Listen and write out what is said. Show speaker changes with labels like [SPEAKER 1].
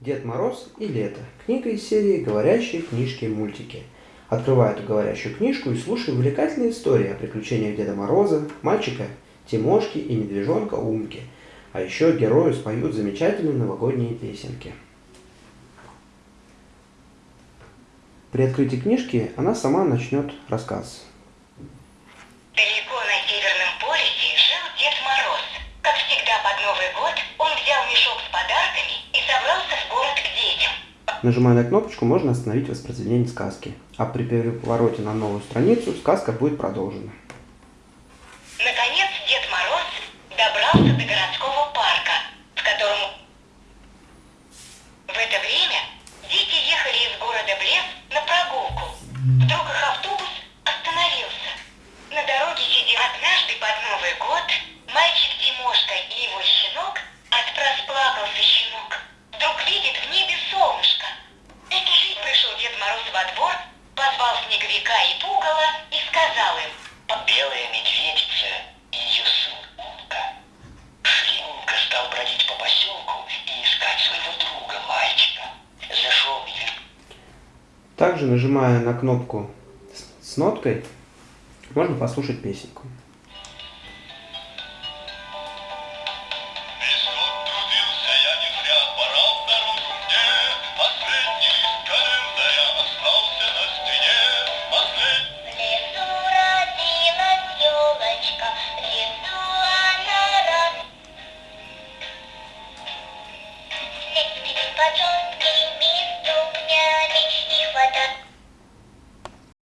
[SPEAKER 1] Дед Мороз и лето. Книга из серии «Говорящие книжки-мультики». Открывай эту говорящую книжку и слушай увлекательные истории о приключениях Деда Мороза, мальчика Тимошки и медвежонка Умки. А еще герои споют замечательные новогодние песенки. При открытии книжки она сама начнет рассказ.
[SPEAKER 2] Далеко
[SPEAKER 1] Нажимая на кнопочку, можно остановить воспроизведение сказки. А при перевороте на новую страницу сказка будет продолжена.
[SPEAKER 2] Наконец Дед Мороз добрался до городского парка, в котором в это время дети ехали из города в на прогулку. Вдруг их автобус остановился. На дороге сидел однажды под Новый год мальчик Тимошка и его
[SPEAKER 1] Также, нажимая на кнопку с ноткой, можно послушать песенку. Потом